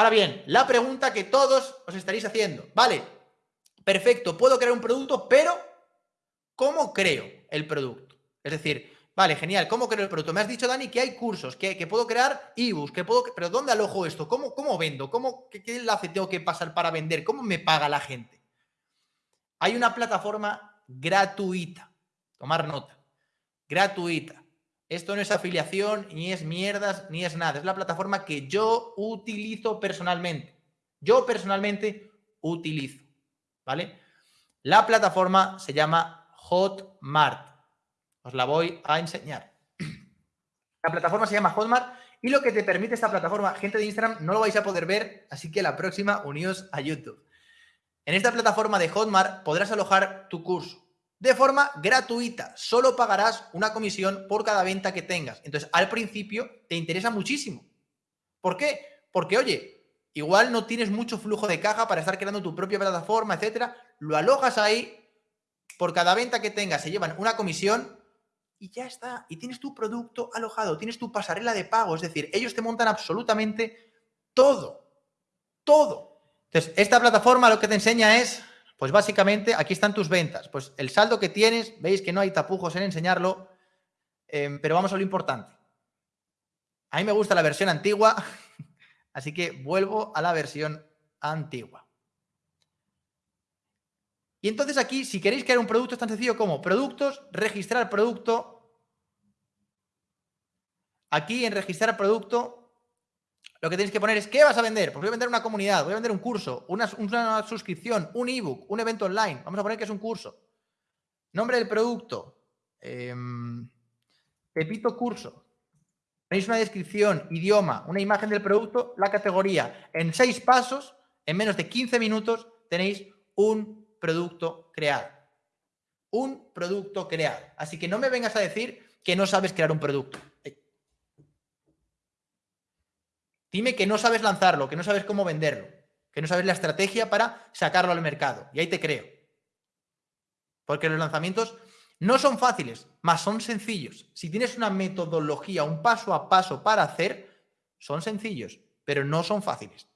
Ahora bien, la pregunta que todos os estaréis haciendo. Vale, perfecto, puedo crear un producto, pero ¿cómo creo el producto? Es decir, vale, genial, ¿cómo creo el producto? Me has dicho, Dani, que hay cursos, que, puedo crear ebooks, que puedo... Pero ¿dónde alojo esto? ¿Cómo, cómo vendo? ¿Cómo, qué, ¿Qué enlace tengo que pasar para vender? ¿Cómo me paga la gente? Hay una plataforma gratuita. Tomar nota. Gratuita. Esto no es afiliación, ni es mierdas, ni es nada. Es la plataforma que yo utilizo personalmente. Yo personalmente utilizo. ¿Vale? La plataforma se llama Hotmart. Os la voy a enseñar. La plataforma se llama Hotmart y lo que te permite esta plataforma, gente de Instagram, no lo vais a poder ver, así que la próxima uníos a YouTube. En esta plataforma de Hotmart podrás alojar tu curso de forma gratuita. Solo pagarás una comisión por cada venta que tengas. Entonces, al principio te interesa muchísimo. ¿Por qué? Porque, oye, igual no tienes mucho flujo de caja para estar creando tu propia plataforma, etcétera. Lo alojas ahí, por cada venta que tengas se llevan una comisión y ya está. Y tienes tu producto alojado, tienes tu pasarela de pago. Es decir, ellos te montan absolutamente todo. Todo. Entonces, esta plataforma lo que te enseña es pues básicamente aquí están tus ventas. Pues el saldo que tienes, veis que no hay tapujos en enseñarlo, em, pero vamos a lo importante. A mí me gusta la versión antigua, así que vuelvo a la versión antigua. Y entonces aquí, si queréis crear un producto, es tan sencillo como productos, registrar producto. Aquí en registrar producto lo que tienes que poner es, ¿qué vas a vender? Pues voy a vender una comunidad, voy a vender un curso, una, suscripción, un ebook, un evento online. Vamos a poner que es un curso. Nombre del producto. Eh, Pepito Curso. Tenéis una descripción, idioma, una imagen del producto, la categoría. En seis pasos, en menos de 15 minutos, tenéis un producto creado. Un producto creado. Así que no me vengas a decir que no sabes crear un producto. Dime que no sabes lanzarlo, que no sabes cómo venderlo, que no sabes la estrategia para sacarlo al mercado. Y ahí te creo. Porque los lanzamientos no son fáciles, más son sencillos. Si tienes una metodología, un paso a paso para hacer, son sencillos, pero no son fáciles.